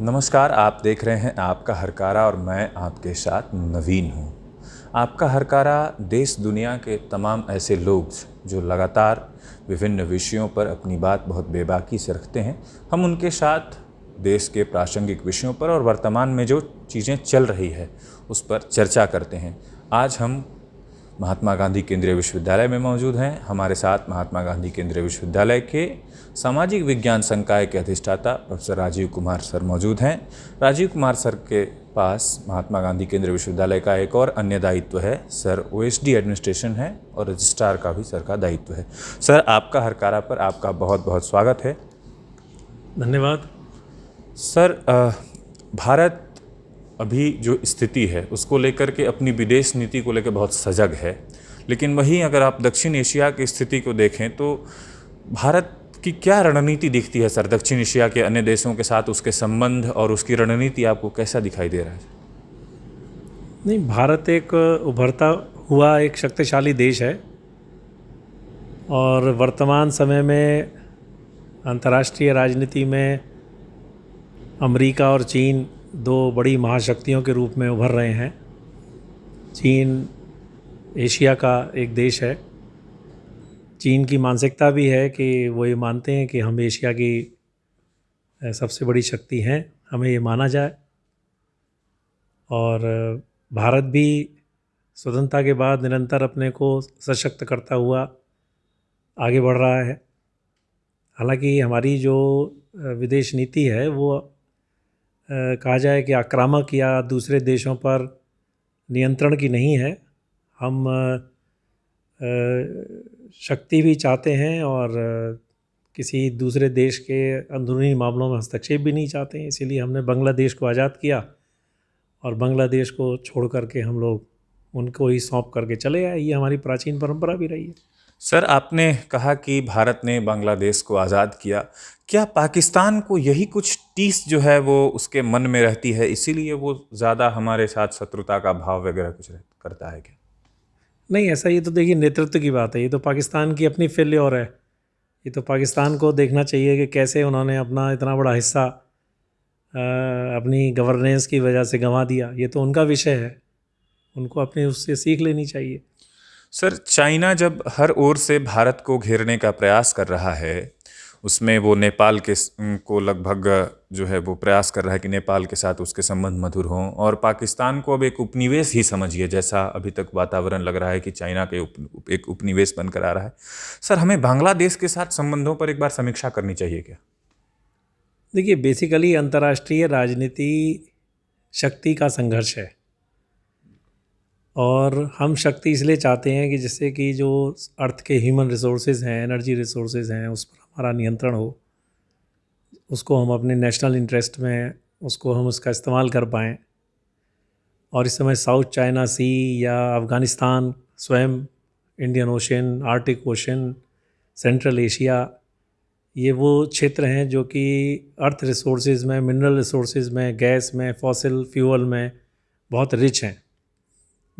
नमस्कार, आप देख रहे हैं आपका हरकारा और मैं आपके साथ नवीन हूँ। आपका हरकारा देश दुनिया के तमाम ऐसे लोग जो लगातार विभिन्न विषयों पर अपनी बात बहुत बेबाकी से रखते हैं, हम उनके साथ देश के प्रासंगिक विषयों पर और वर्तमान में जो चीज़ें चल रही है, उस पर चर्चा करते हैं। आज हम महात्मा गांधी केंद्रीय विश्वविद्यालय में मौजूद हैं। हमारे साथ महात्मा गांधी केंद्रीय विश्वविद्यालय के सामाजिक विज्ञान संकाय के अधिष्ठाता प्रोफेसर राजीव कुमार सर मौजूद हैं। राजीव कुमार सर के पास महात्मा गांधी केंद्रीय विश्वविद्यालय का एक और अन्य दायित्व है। सर ओएसडी एडमिनिस्ट्रेशन है और रजिस्ट्रार का भी सर का दायित्व है। सर आपका हरकारा पर आपका बहुत बहुत स्वागत है। धन्यवाद। सर भारत अभी जो स्थिति है, उसको लेकर के अपनी विदेश नीति को लेकर बहुत सजग है। लेकिन वहीं अगर आप दक्षिण एशिया की स्थिति को देखें तो भारत की क्या रणनीति दिखती है सर, दक्षिण एशिया के अन्य देशों के साथ उसके संबंध और उसकी रणनीति आपको कैसा दिखाई दे रहा है? नहीं, भारत एक उभरता हुआ एक शक्तिशाली देश है और वर्तमान समय में अंतर्राष्ट्रीय राजनीति में अमेरिका और चीन दो बड़ी महाशक्तियों के रूप में उभर रहे हैं। चीन, एशिया का एक देश है। चीन की मानसिकता भी है कि वो ये मानते हैं कि हम एशिया की सबसे बड़ी शक्ति हैं, हमें ये माना जाए। और भारत भी स्वतंत्रता के बाद निरंतर अपने को सशक्त करता हुआ आगे बढ़ रहा है। हालाँकि हमारी जो विदेश नीति है वो कहा जाए कि आक्रामक या दूसरे देशों पर नियंत्रण की नहीं है। हम शक्ति भी चाहते हैं और किसी दूसरे देश के अंदरूनी मामलों में हस्तक्षेप भी नहीं चाहते हैं, इसीलिए हमने बांग्लादेश को आज़ाद किया और बांग्लादेश को छोड़ करके हम लोग उनको ही सौंप करके चले आए। ये हमारी प्राचीन परंपरा भी रही है। सर, आपने कहा कि भारत ने बांग्लादेश को आज़ाद किया। क्या पाकिस्तान को यही कुछ टीस जो है वो उसके मन में रहती है, इसीलिए वो ज़्यादा हमारे साथ शत्रुता का भाव वगैरह कुछ करता है क्या? नहीं, ऐसा ये तो देखिए, नेतृत्व की बात है। ये तो पाकिस्तान की अपनी फेल्योर है। ये तो पाकिस्तान को देखना चाहिए कि कैसे उन्होंने अपना इतना बड़ा हिस्सा अपनी गवर्नेंस की वजह से गंवा दिया। ये तो उनका विषय है। उनको अपनी उससे सीख लेनी चाहिए। सर चाइना जब हर ओर से भारत को घेरने का प्रयास कर रहा है उसमें वो नेपाल के को लगभग जो है वो प्रयास कर रहा है कि नेपाल के साथ उसके संबंध मधुर हों और पाकिस्तान को अब एक उपनिवेश ही समझिए जैसा अभी तक वातावरण लग रहा है कि चाइना के उप, एक उपनिवेश बनकर आ रहा है। सर हमें बांग्लादेश के साथ संबंधों पर एक बार समीक्षा करनी चाहिए क्या? देखिए बेसिकली अंतर्राष्ट्रीय राजनीति शक्ति का संघर्ष है। और हम शक्ति इसलिए चाहते हैं कि जिससे कि जो अर्थ के ह्यूमन रिसोर्सेज हैं एनर्जी रिसोर्सेज हैं, उस पर हमारा नियंत्रण हो, उसको हम अपने नेशनल इंटरेस्ट में, उसको हम उसका इस्तेमाल कर पाएँ। और इस समय साउथ चाइना सी या अफ़गानिस्तान, स्वयं Indian Ocean Arctic Ocean Central Asia ये वो क्षेत्र हैं जो कि अर्थ रिसोर्सेज में मिनरल रिसोर्सेज में गैस में फॉसिल फ्यूल में बहुत रिच हैं।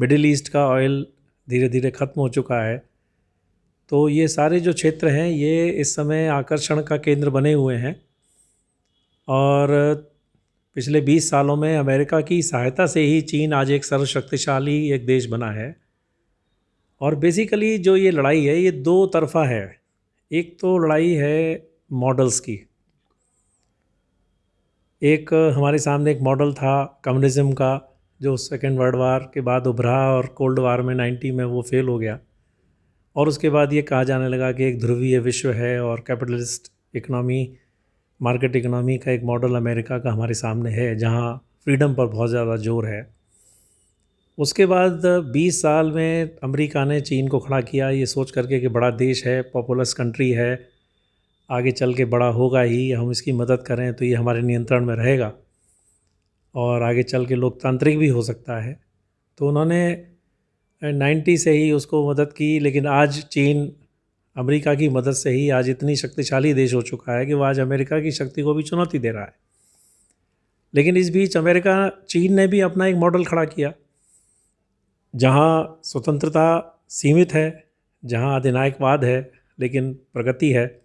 मिडिल ईस्ट का ऑयल धीरे धीरे ख़त्म हो चुका है। तो ये सारे जो क्षेत्र हैं, ये इस समय आकर्षण का केंद्र बने हुए हैं। और पिछले 20 सालों में अमेरिका की सहायता से ही चीन आज एक सर्वशक्तिशाली एक देश बना है। और बेसिकली जो ये लड़ाई है, ये दो तरफा है। एक तो लड़ाई है मॉडल्स की। एक हमारे सामने एक मॉडल था कम्युनिज़्म का। जो सेकेंड वर्ल्ड वार के बाद उभरा और कोल्ड वार में 90 में वो फेल हो गया। और उसके बाद ये कहा जाने लगा कि एक ध्रुवीय विश्व है और कैपिटलिस्ट इकनॉमी मार्केट इकनॉमी का एक मॉडल अमेरिका का हमारे सामने है, जहाँ फ्रीडम पर बहुत ज़्यादा ज़ोर है। उसके बाद 20 साल में अमेरिका ने चीन को खड़ा किया। ये सोच करके कि बड़ा देश है पॉपुलस कंट्री है, आगे चल के बड़ा होगा ही, हम इसकी मदद करें तो ये हमारे नियंत्रण में रहेगा। और आगे चल के लोकतांत्रिक भी हो सकता है। तो उन्होंने नाइन्टी से ही उसको मदद की, लेकिन आज चीन अमेरिका की मदद से ही आज इतनी शक्तिशाली देश हो चुका है कि वह आज अमेरिका की शक्ति को भी चुनौती दे रहा है। लेकिन इस बीच अमेरिका, चीन ने भी अपना एक मॉडल खड़ा किया, जहाँ स्वतंत्रता सीमित है, जहाँ अधिनायकवाद है, लेकिन प्रगति है,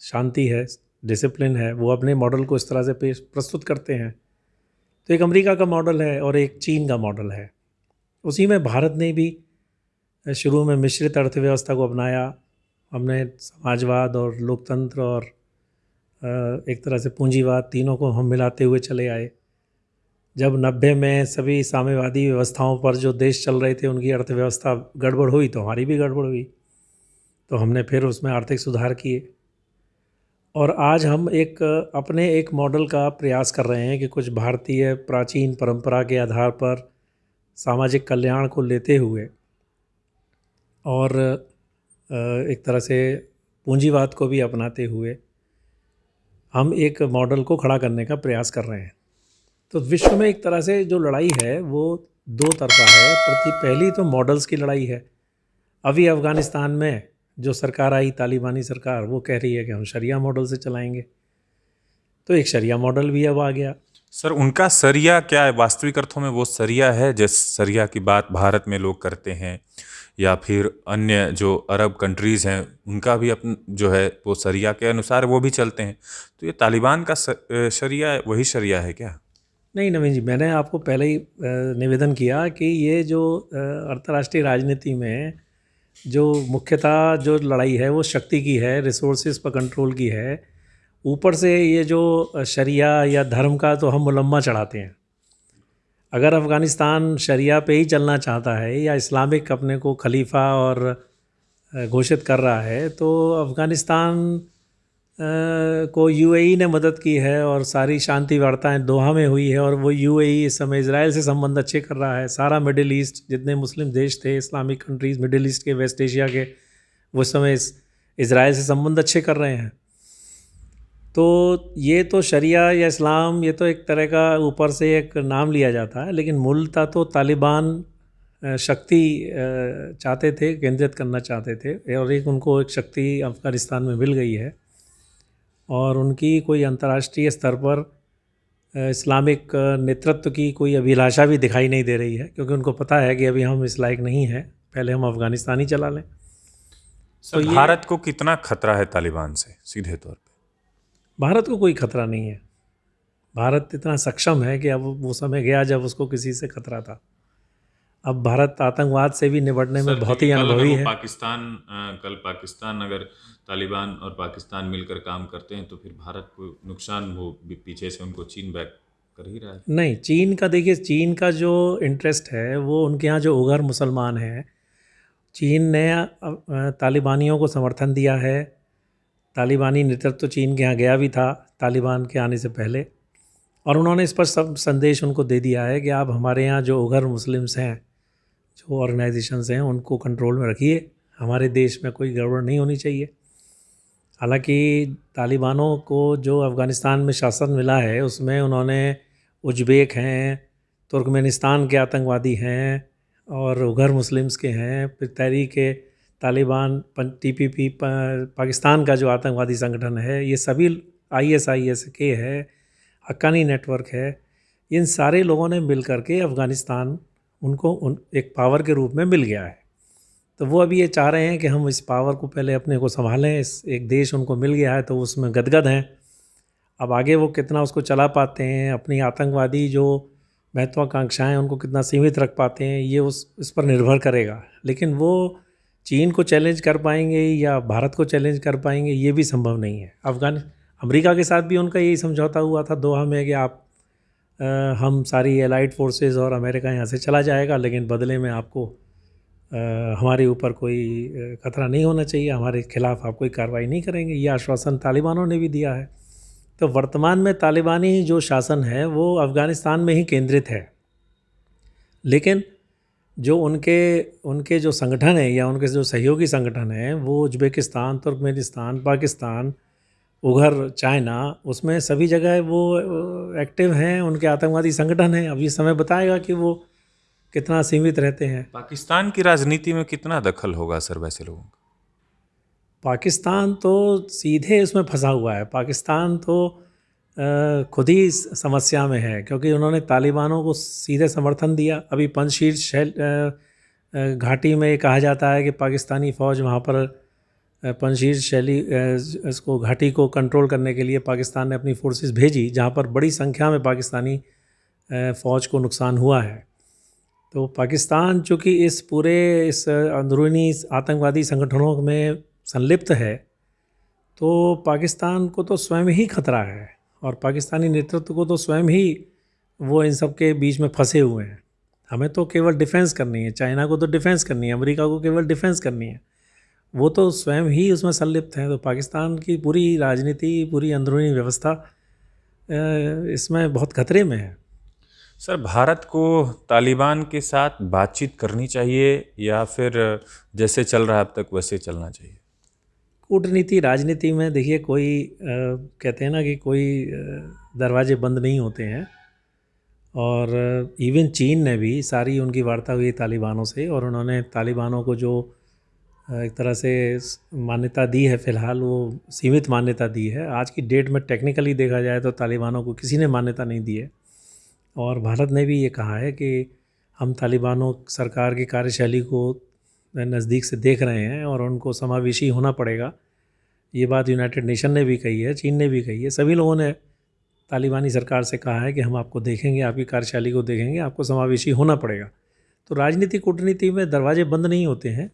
शांति है डिसिप्लिन है, वो अपने मॉडल को इस तरह से पेश, प्रस्तुत करते हैं। तो एक अमेरिका का मॉडल है और एक चीन का मॉडल है। उसी में भारत ने भी शुरू में मिश्रित अर्थव्यवस्था को अपनाया। हमने समाजवाद और लोकतंत्र और एक तरह से पूंजीवाद तीनों को हम मिलाते हुए चले आए। जब नब्बे में सभी साम्यवादी व्यवस्थाओं पर जो देश चल रहे थे, उनकी अर्थव्यवस्था गड़बड़ हुई तो हमारी भी गड़बड़ हुई। तो हमने फिर उसमें आर्थिक सुधार किए। और आज हम एक, अपने एक मॉडल का प्रयास कर रहे हैं कि कुछ भारतीय प्राचीन परंपरा के आधार पर सामाजिक कल्याण को लेते हुए और एक तरह से पूंजीवाद को भी अपनाते हुए हम एक मॉडल को खड़ा करने का प्रयास कर रहे हैं। तो विश्व में एक तरह से जो लड़ाई है वो दो तरफा है। प्रति, पहली तो मॉडल्स की लड़ाई है। अभी अफ़गानिस्तान में जो सरकार आई तालिबानी सरकार वो कह रही है कि हम शरिया मॉडल से चलाएँगे। तो एक शरिया मॉडल भी अब आ गया। सर उनका सरिया क्या है? वास्तविक अर्थों में वो सरिया है जिस सरिया की बात भारत में लोग करते हैं या फिर अन्य जो अरब कंट्रीज़ हैं उनका भी अपन जो है वो सरिया के अनुसार वो भी चलते हैं। तो ये तालिबान का शरिया वही शरिया है क्या? नहीं नवीन जी मैंने आपको पहले ही निवेदन किया कि ये जो अंतर्राष्ट्रीय राजनीति में जो मुख्यतः जो लड़ाई है, वो शक्ति की है रिसोर्सेज पर कंट्रोल की है। ऊपर से ये जो शरिया या धर्म का तो हम मुलम्मा चढ़ाते हैं। अगर अफ़गानिस्तान शरिया पे ही चलना चाहता है या इस्लामिक अपने को खलीफा और घोषित कर रहा है तो अफ़गानिस्तान को यूएई ने मदद की है और सारी शांति वार्ताएँ दोहा में हुई है और वो यूएई इस समय इसराइल से संबंध अच्छे कर रहा है। सारा मिडिल ईस्ट, जितने मुस्लिम देश थे, इस्लामिक कंट्रीज़, मिडिल ईस्ट के, वेस्ट एशिया के, वो समय इसराइल से संबंध अच्छे कर रहे हैं। तो ये तो शरिया या इस्लाम, ये तो एक तरह का ऊपर से एक नाम लिया जाता है, लेकिन मूलतः तो तालिबान शक्ति चाहते थे, केंद्रित करना चाहते थे, और एक उनको एक शक्ति अफ़गानिस्तान में मिल गई है। और उनकी कोई अंतर्राष्ट्रीय स्तर पर इस्लामिक नेतृत्व की कोई अभिलाषा भी दिखाई नहीं दे रही है क्योंकि उनको पता है कि अभी हम इस लायक नहीं हैं पहले हम अफ़गानिस्तान ही चला लें। तो भारत को कितना खतरा है तालिबान से सीधे तौर पर भारत को कोई खतरा नहीं है। भारत इतना सक्षम है कि अब वो समय गया जब उसको किसी से खतरा था। अब भारत आतंकवाद से भी निपटने में बहुत ही अनुभवी है। पाकिस्तान कल पाकिस्तान अगर तालिबान और पाकिस्तान मिलकर काम करते हैं तो फिर भारत को नुकसान वो पीछे से उनको चीन बैक कर ही रहा है। नहीं, चीन का देखिए, चीन का जो इंटरेस्ट है, वो उनके यहाँ जो उगर मुसलमान हैं, चीन ने तालिबानियों को समर्थन दिया है। तालिबानी नेतृत्व तो चीन के यहाँ गया भी था, तालिबान के आने से पहले। और उन्होंने इस पर सब संदेश उनको दे दिया है कि आप हमारे यहाँ जो उगर मुस्लिम्स हैं, जो ऑर्गेनाइजेशंस हैं, उनको कंट्रोल में रखिए। हमारे देश में कोई गड़बड़ नहीं होनी चाहिए। हालाँकि तालिबानों को जो अफ़गानिस्तान में शासन मिला है, उसमें उन्होंने उज्बेक हैं, तुर्कमेनिस्तान के आतंकवादी हैं और उगर मुस्लिम्स के हैं। फिर Tehrik Taliban T P P, Pakistan का जो आतंकवादी संगठन है, ये सभी आई एस आई एस के है, हक्कानी नेटवर्क है। इन सारे लोगों ने मिल कर के अफ़गानिस्तान उनको उन, एक पावर के रूप में मिल गया है। तो वो अभी ये चाह रहे हैं कि हम इस पावर को पहले अपने को संभालें इस एक देश उनको मिल गया है तो उसमें गदगद हैं। अब आगे वो कितना उसको चला पाते हैं अपनी आतंकवादी जो महत्वाकांक्षाएँ उनको कितना सीमित रख पाते हैं ये उस इस पर निर्भर करेगा। लेकिन वो चीन को चैलेंज कर पाएँगे या भारत को चैलेंज कर पाएँगे ये भी संभव नहीं है। अफगान अमेरिका के साथ भी उनका यही समझौता हुआ था दोहा में कि आप आ, हम सारी एलाइड फोर्सेस और अमेरिका यहाँ से चला जाएगा लेकिन बदले में आपको हमारे ऊपर कोई खतरा नहीं होना चाहिए, हमारे खिलाफ आप कोई कार्रवाई नहीं करेंगे, ये आश्वासन तालिबानों ने भी दिया है। तो वर्तमान में तालिबानी जो शासन है, वो अफ़गानिस्तान में ही केंद्रित है। लेकिन जो उनके उनके जो संगठन है या उनके जो सहयोगी संगठन हैं, वो उज्बेकिस्तान, तुर्कमेनिस्तान, पाकिस्तान, उघर चाइना, उसमें सभी जगह वो एक्टिव हैं, उनके आतंकवादी संगठन हैं। अब ये समय बताएगा कि वो कितना सीमित रहते हैं। पाकिस्तान की राजनीति में कितना दखल होगा सर वैसे लोगों का? पाकिस्तान तो सीधे उसमें फंसा हुआ है। पाकिस्तान तो खुद ही समस्या में है क्योंकि उन्होंने तालिबानों को सीधे समर्थन दिया। अभी पंचशील शैल घाटी में कहा जाता है कि पाकिस्तानी फ़ौज वहाँ पर पंजशीर शैली इसको घाटी को कंट्रोल करने के लिए पाकिस्तान ने अपनी फोर्सेस भेजी जहाँ पर बड़ी संख्या में पाकिस्तानी फ़ौज को नुकसान हुआ है। तो पाकिस्तान, चूँकि इस पूरे, इस अंदरूनी आतंकवादी संगठनों में संलिप्त है तो पाकिस्तान को तो स्वयं ही खतरा है और पाकिस्तानी नेतृत्व को तो स्वयं ही वो इन सब के बीच में फंसे हुए हैं। हमें तो केवल डिफेंस करनी है, चाइना को तो डिफेंस करनी है, अमेरिका को केवल डिफेंस करनी है। वो तो स्वयं ही उसमें संलिप्त हैं। तो पाकिस्तान की पूरी राजनीति, पूरी अंदरूनी व्यवस्था इसमें बहुत खतरे में है। सर भारत को तालिबान के साथ बातचीत करनी चाहिए या फिर जैसे चल रहा है अब तक वैसे चलना चाहिए? कूटनीति राजनीति में देखिए कोई आ, कहते हैं ना कि कोई दरवाजे बंद नहीं होते हैं। और इवन चीन ने भी सारी उनकी वार्ता हुई तालिबानों से और उन्होंने तालिबानों को जो एक तरह से मान्यता दी है फ़िलहाल वो सीमित मान्यता दी है। आज की डेट में टेक्निकली देखा जाए तो तालिबानों को किसी ने मान्यता नहीं दी है। और भारत ने भी ये कहा है कि हम तालिबानों सरकार की कार्यशैली को नज़दीक से देख रहे हैं और उनको समावेशी होना पड़ेगा। ये बात यूनाइटेड नेशन ने भी कही है, चीन ने भी कही है। सभी लोगों ने तालिबानी सरकार से कहा है कि हम आपको देखेंगे, आपकी कार्यशैली को देखेंगे, आपको समावेशी होना पड़ेगा। तो राजनीति कूटनीति में दरवाजे बंद नहीं होते हैं।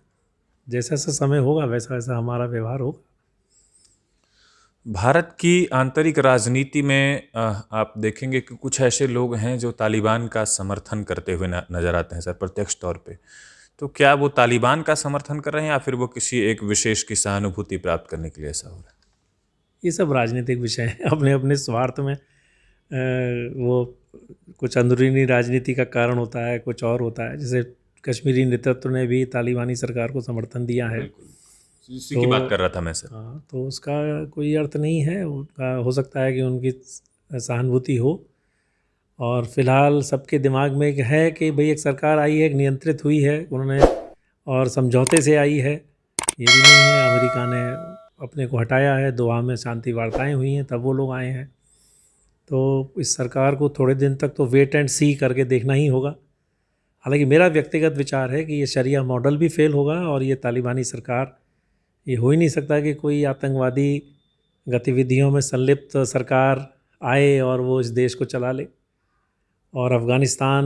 जैसा जैसा समय होगा वैसा वैसा हमारा व्यवहार होगा। भारत की आंतरिक राजनीति में आप देखेंगे कि कुछ ऐसे लोग हैं जो तालिबान का समर्थन करते हुए नज़र आते हैं सर प्रत्यक्ष तौर पे। तो क्या वो तालिबान का समर्थन कर रहे हैं या फिर वो किसी एक विशेष की सहानुभूति प्राप्त करने के लिए ऐसा हो रहा है? ये सब राजनीतिक विषय हैं। अपने अपने स्वार्थ में वो कुछ अंदरूनी राजनीति का कारण होता है कुछ और होता है। जैसे कश्मीरी नेतृत्व ने भी तालिबानी सरकार को समर्थन दिया है। इसी तो, की बात कर रहा था मैं सर। हाँ तो उसका कोई अर्थ नहीं है उनका हो सकता है कि उनकी सहानुभूति हो। और फ़िलहाल सबके दिमाग में एक है कि भाई एक सरकार आई है एक नियंत्रित हुई है उन्होंने और समझौते से आई है। ये भी नहीं है अमेरिका ने अपने को हटाया है दुआ में शांति वार्ताएँ हुई हैं तब वो लोग आए हैं। तो इस सरकार को थोड़े दिन तक तो वेट एंड सी करके देखना ही होगा। हालाँकि मेरा व्यक्तिगत विचार है कि ये शरिया मॉडल भी फेल होगा और ये तालिबानी सरकार ये हो ही नहीं सकता कि कोई आतंकवादी गतिविधियों में संलिप्त सरकार आए और वो इस देश को चला ले। और अफ़गानिस्तान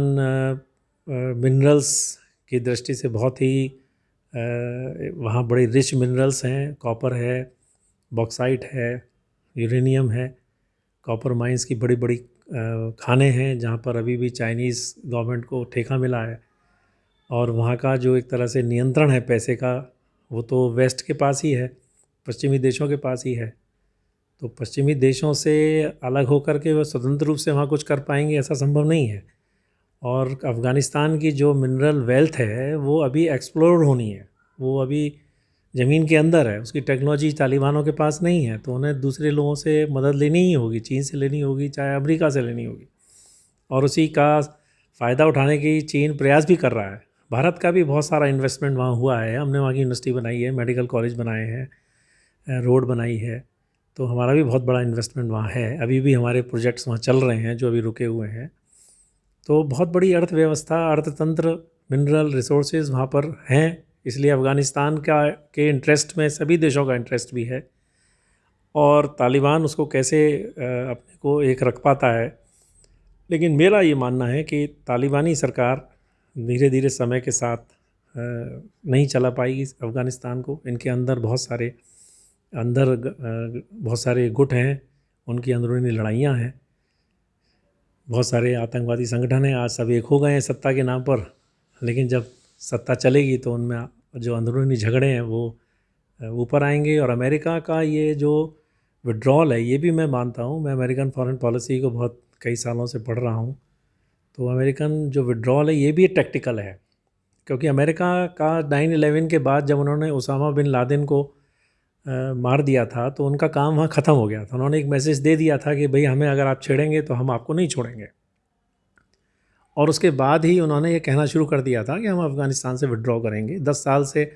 मिनरल्स की दृष्टि से बहुत ही वहाँ बड़े रिच मिनरल्स हैं। कॉपर है, बॉक्साइट है, यूरेनियम है। कॉपर माइंस की बड़ी बड़ी खाने हैं जहाँ पर अभी भी चाइनीज़ गवर्नमेंट को ठेका मिला है। और वहाँ का जो एक तरह से नियंत्रण है पैसे का वो तो वेस्ट के पास ही है, पश्चिमी देशों के पास ही है। तो पश्चिमी देशों से अलग होकर के वह स्वतंत्र रूप से वहाँ कुछ कर पाएँगे ऐसा संभव नहीं है। और अफ़गानिस्तान की जो मिनरल वेल्थ है, वो अभी एक्सप्लोर होनी है। वो अभी ज़मीन के अंदर है, उसकी टेक्नोलॉजी तालिबानों के पास नहीं है तो उन्हें दूसरे लोगों से मदद लेनी ही होगी, चीन से लेनी होगी, चाहे अमेरिका से लेनी होगी। और उसी का फ़ायदा उठाने की चीन प्रयास भी कर रहा है। भारत का भी बहुत सारा इन्वेस्टमेंट वहाँ हुआ है। हमने वहाँ की यूनिवर्सिटी बनाई है मेडिकल कॉलेज बनाए हैं रोड बनाई है। तो हमारा भी बहुत बड़ा इन्वेस्टमेंट वहाँ है। अभी भी हमारे प्रोजेक्ट्स वहाँ चल रहे हैं, जो अभी रुके हुए हैं। तो बहुत बड़ी अर्थव्यवस्था, अर्थतंत्र मिनरल रिसोर्स वहाँ पर हैं। इसलिए अफ़गानिस्तान का, के इंटरेस्ट में सभी देशों का इंटरेस्ट भी है। और तालिबान उसको कैसे अपने को एक रख पाता है। लेकिन मेरा ये मानना है कि तालिबानी सरकार धीरे धीरे समय के साथ नहीं चला पाएगी अफ़गानिस्तान को। इनके अंदर बहुत सारे, अंदर बहुत सारे गुट हैं, उनकी अंदरूनी लड़ाइयाँ हैं। बहुत सारे आतंकवादी संगठन हैं, आज सब एक हो गए हैं सत्ता के नाम पर। लेकिन जब सत्ता चलेगी तो उनमें जो अंदरूनी झगड़े हैं वो ऊपर आएँगे। और अमेरिका का ये जो विड्रॉल है, ये भी मैं मानता हूँ। मैं अमेरिकन फॉरेन पॉलिसी को बहुत कई सालों से पढ़ रहा हूँ। तो अमेरिकन जो विड्रॉल है ये भी टेक्टिकल है। क्योंकि अमेरिका का नाइन एलेवन के बाद जब उन्होंने उसामा बिन लादेन को आ, मार दिया था तो उनका काम वहाँ ख़त्म हो गया था। उन्होंने एक मैसेज दे दिया था कि भाई हमें अगर आप छेड़ेंगे तो हम आपको नहीं छोड़ेंगे। और उसके बाद ही उन्होंने ये कहना शुरू कर दिया था कि हम अफ़गानिस्तान से विड्रॉ करेंगे। दस साल से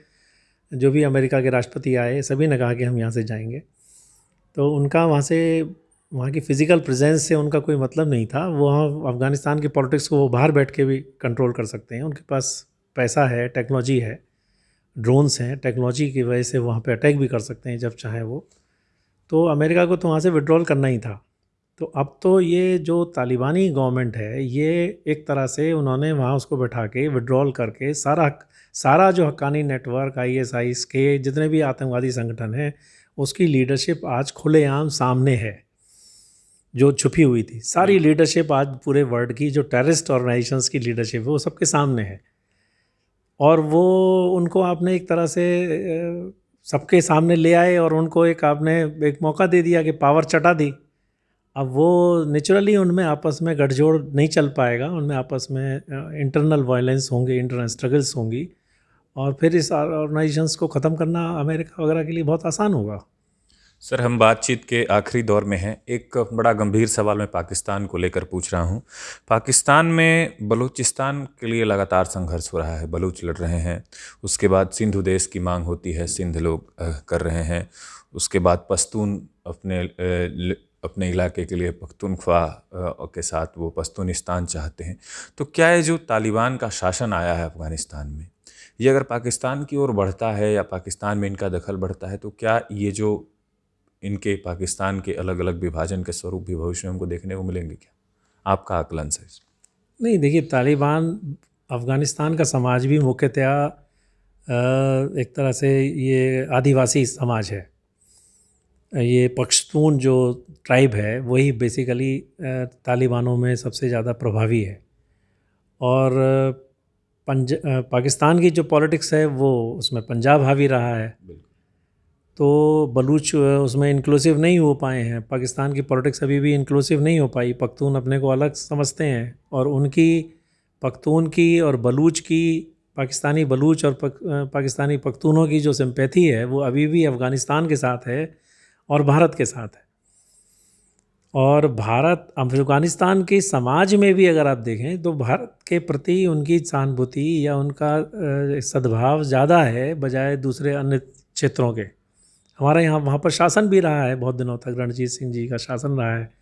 जो भी अमेरिका के राष्ट्रपति आए सभी ने कहा कि हम यहाँ से जाएँगे। तो उनका वहाँ से वहाँ की फ़िज़िकल प्रेजेंस से उनका कोई मतलब नहीं था। वो वहाँ अफ़गानिस्तान की पॉलिटिक्स को वो बाहर बैठ के भी कंट्रोल कर सकते हैं। उनके पास पैसा है टेक्नोलॉजी है ड्रोन्स हैं टेक्नोलॉजी की वजह से वहाँ पे अटैक भी कर सकते हैं जब चाहे वो। तो अमेरिका को तो वहाँ से विड्रॉल करना ही था। तो अब तो ये जो तालिबानी गवर्नमेंट है, ये एक तरह से उन्होंने वहाँ उसको बैठा के विड्रॉल करके सारा सारा जो Haqqani network I S I के जितने भी आतंकवादी संगठन हैं, उसकी लीडरशिप आज खुलेआम सामने है। जो छुपी हुई थी। सारी लीडरशिप आज पूरे वर्ल्ड की जो टेररिस्ट ऑर्गेनाइजेशंस की लीडरशिप है वो सबके सामने है। और वो उनको आपने एक तरह से सबके सामने ले आए और उनको एक आपने एक मौका दे दिया कि पावर चटा दी। अब वो नेचुरली उनमें आपस में गठजोड़ नहीं चल पाएगा उनमें आपस में इंटरनल वायलेंस होंगे इंटरनल स्ट्रगल्स होंगी। और फिर इस ऑर्गेनाइजेशंस को ख़त्म करना अमेरिका वगैरह के लिए बहुत आसान होगा। सर, हम बातचीत के आखिरी दौर में हैं। एक बड़ा गंभीर सवाल मैं पाकिस्तान को लेकर पूछ रहा हूँ। पाकिस्तान में बलूचिस्तान के लिए लगातार संघर्ष हो रहा है। बलूच लड़ रहे हैं। उसके बाद सिंधु देश की मांग होती है। सिंध लोग कर रहे हैं। उसके बाद पश्तून अपने अपने इलाके के लिए पख्तूनख्वा के साथ वो पश्तूनिस्तान चाहते हैं। तो क्या ये जो तालिबान का शासन आया है अफ़गानिस्तान में, ये अगर पाकिस्तान की ओर बढ़ता है या पाकिस्तान में इनका दखल बढ़ता है तो क्या ये जो इनके पाकिस्तान के अलग अलग विभाजन के स्वरूप भी भविष्य में हमको देखने को मिलेंगे क्या? आपका आकलन से नहीं देखिए तालिबान अफ़गानिस्तान का समाज भी मुख्यतया एक तरह से ये आदिवासी समाज है। ये पख्तून जो ट्राइब है वही बेसिकली तालिबानों में सबसे ज़्यादा प्रभावी है। और पंज पाकिस्तान की जो पॉलिटिक्स है वो उसमें पंजाब हावी रहा है। तो बलूच उसमें इंक्लूसिव नहीं हो पाए हैं। पाकिस्तान की पॉलिटिक्स अभी भी इंक्लूसिव नहीं हो पाई। पख्तून अपने को अलग समझते हैं और उनकी पख्तून की और बलूच की पाकिस्तानी बलूच और पक, पाकिस्तानी पख्तूनों की जो सिंपैथी है वो अभी भी अफ़गानिस्तान के साथ है और भारत के साथ है। और भारत अफ़गानिस्तान के समाज में भी अगर आप देखें तो भारत के प्रति उनकी सहानुभूति या उनका सद्भाव ज़्यादा है बजाय दूसरे अन्य क्षेत्रों के। हमारा यहाँ वहाँ पर शासन भी रहा है बहुत दिनों तक, रणजीत सिंह जी का शासन रहा है।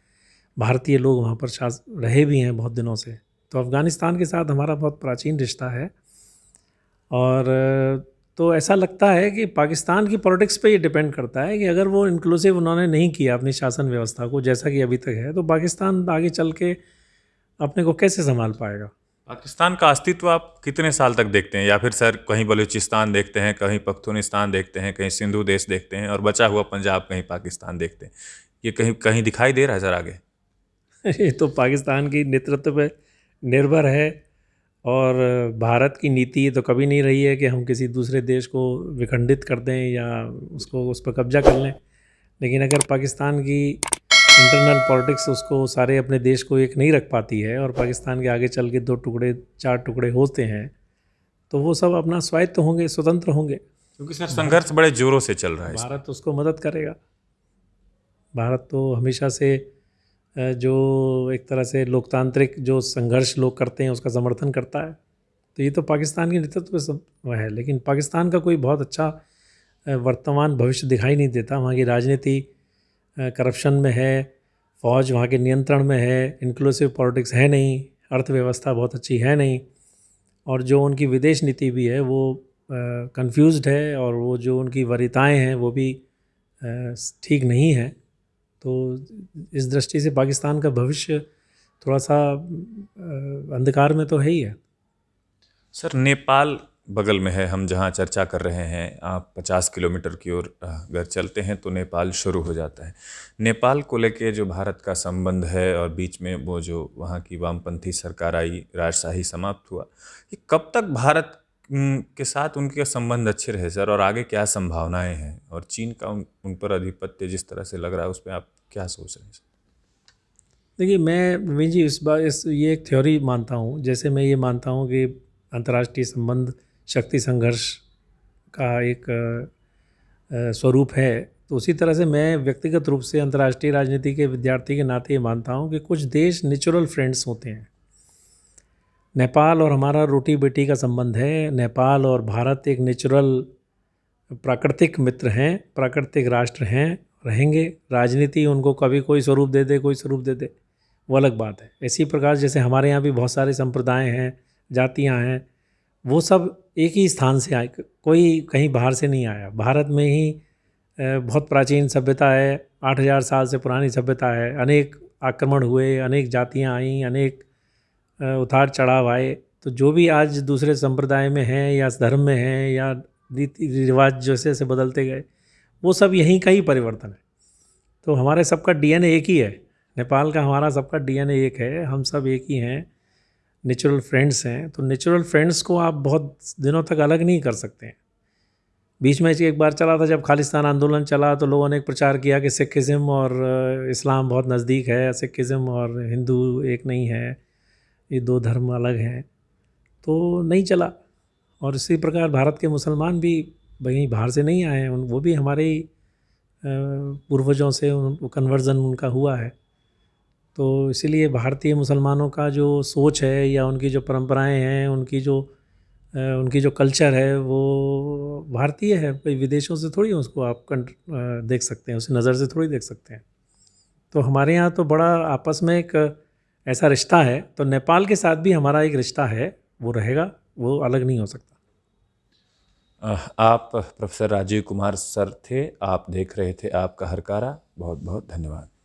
भारतीय लोग वहाँ पर शास, रहे भी हैं बहुत दिनों से। तो अफ़गानिस्तान के साथ हमारा बहुत प्राचीन रिश्ता है। और तो ऐसा लगता है कि पाकिस्तान की पॉलिटिक्स पे ये डिपेंड करता है कि अगर वो इंक्लूसिव उन्होंने नहीं किया अपनी शासन व्यवस्था को जैसा कि अभी तक है तो पाकिस्तान आगे चल के अपने को कैसे संभाल पाएगा? पाकिस्तान का अस्तित्व आप कितने साल तक देखते हैं? या फिर सर, कहीं बलूचिस्तान देखते हैं, कहीं पख्तूनिस्तान देखते हैं, कहीं सिंधु देश देखते हैं और बचा हुआ पंजाब कहीं पाकिस्तान देखते हैं? ये कहीं कहीं दिखाई दे रहा है सर आगे? ये तो पाकिस्तान की नेतृत्व पर निर्भर है और भारत की नीति तो कभी नहीं रही है कि हम किसी दूसरे देश को विखंडित कर दें या उसको, उस पर कब्जा कर लें। लेकिन अगर पाकिस्तान की इंटरनल पॉलिटिक्स उसको सारे अपने देश को एक नहीं रख पाती है और पाकिस्तान के आगे चल के दो टुकड़े चार टुकड़े होते हैं तो वो सब अपना स्वायत्त होंगे स्वतंत्र होंगे। क्योंकि सर संघर्ष बड़े जोरों से चल रहा है भारत उसको मदद करेगा। भारत तो हमेशा से जो एक तरह से लोकतांत्रिक जो संघर्ष लोग करते हैं उसका समर्थन करता है। तो ये तो पाकिस्तान के नेतृत्व में है लेकिन पाकिस्तान का कोई बहुत अच्छा वर्तमान भविष्य दिखाई नहीं देता। वहाँ की राजनीति करप्शन में है, फ़ौज वहाँ के नियंत्रण में है इंक्लूसिव पॉलिटिक्स है नहीं, अर्थव्यवस्था बहुत अच्छी है नहीं, और जो उनकी विदेश नीति भी है, वो कंफ्यूज्ड है और वो जो उनकी वरीताएँ हैं, वो भी ठीक नहीं है। तो इस दृष्टि से पाकिस्तान का भविष्य थोड़ा सा अंधकार में तो है ही है। सर, नेपाल बगल में है, हम जहाँ चर्चा कर रहे हैं, आप 50 किलोमीटर की ओर अगर चलते हैं तो नेपाल शुरू हो जाता है। नेपाल को लेके जो भारत का संबंध है और बीच में वो जो वहाँ की वामपंथी सरकार आई, राजशाही समाप्त हुआ, ये कब तक भारत के साथ उनके संबंध अच्छे रहे सर? और आगे क्या संभावनाएँ हैं? और चीन का उन उन पर आधिपत्य जिस तरह से लग रहा है, उस पर आप क्या सोच रहे हैं सर? देखिए, मैं नवीन जी, इस बार इस, ये एक थ्योरी मानता हूँ। जैसे मैं ये मानता हूँ कि अंतर्राष्ट्रीय संबंध शक्ति संघर्ष का एक स्वरूप है। तो उसी तरह से मैं व्यक्तिगत रूप से अंतर्राष्ट्रीय राजनीति के विद्यार्थी के नाते ये मानता हूँ कि कुछ देश नेचुरल फ्रेंड्स होते हैं। नेपाल और हमारा रोटी बेटी का संबंध है। नेपाल और भारत एक नेचुरल प्राकृतिक मित्र हैं, प्राकृतिक राष्ट्र हैं, रहेंगे। राजनीति उनको कभी कोई स्वरूप दे दे, कोई स्वरूप दे दे, वो अलग बात है। इसी प्रकार जैसे हमारे यहाँ भी बहुत सारे संप्रदाय हैं, जातियाँ हैं वो सब एक ही स्थान से आए, कोई कहीं बाहर से नहीं आया। भारत में ही बहुत प्राचीन सभ्यता है, आठ हज़ार साल से पुरानी सभ्यता है। अनेक आक्रमण हुए, अनेक जातियाँ आईं, अनेक उतार चढ़ाव आए। तो जो भी आज दूसरे संप्रदाय में हैं या धर्म में हैं या रीति रिवाज जैसे जैसे बदलते गए, वो सब यहीं का ही परिवर्तन है। तो हमारे सबका डीएनए एक ही है। नेपाल का हमारा सबका डीएनए एक है, हम सब एक ही हैं। नेचुरल फ्रेंड्स हैं तो नेचुरल फ्रेंड्स को आप बहुत दिनों तक अलग नहीं कर सकते हैं। बीच में एक बार चला था, जब खालिस्तान आंदोलन चला तो लोगों ने एक प्रचार किया कि सिखिज़म और इस्लाम बहुत नज़दीक है सिखिज़म और हिंदू एक नहीं है, ये दो धर्म अलग हैं। तो नहीं चला, और इसी प्रकार भारत के मुसलमान भी वहीं बाहर से नहीं आए हैं वो भी हमारे पूर्वजों से उन कन्वर्ज़न उनका हुआ है। तो इसीलिए भारतीय मुसलमानों का जो सोच है या उनकी जो परंपराएँ हैं, उनकी जो उनकी जो कल्चर है, वो भारतीय है। कोई विदेशों से थोड़ी उसको आप देख सकते हैं, उस नज़र से थोड़ी देख सकते हैं। तो हमारे यहाँ तो बड़ा आपस में एक ऐसा रिश्ता है तो नेपाल के साथ भी हमारा एक रिश्ता है, वो रहेगा, वो अलग नहीं हो सकता। आप प्रोफेसर राजीव कुमार सर थे, आप देख रहे थे आपका हरकारा बहुत बहुत धन्यवाद।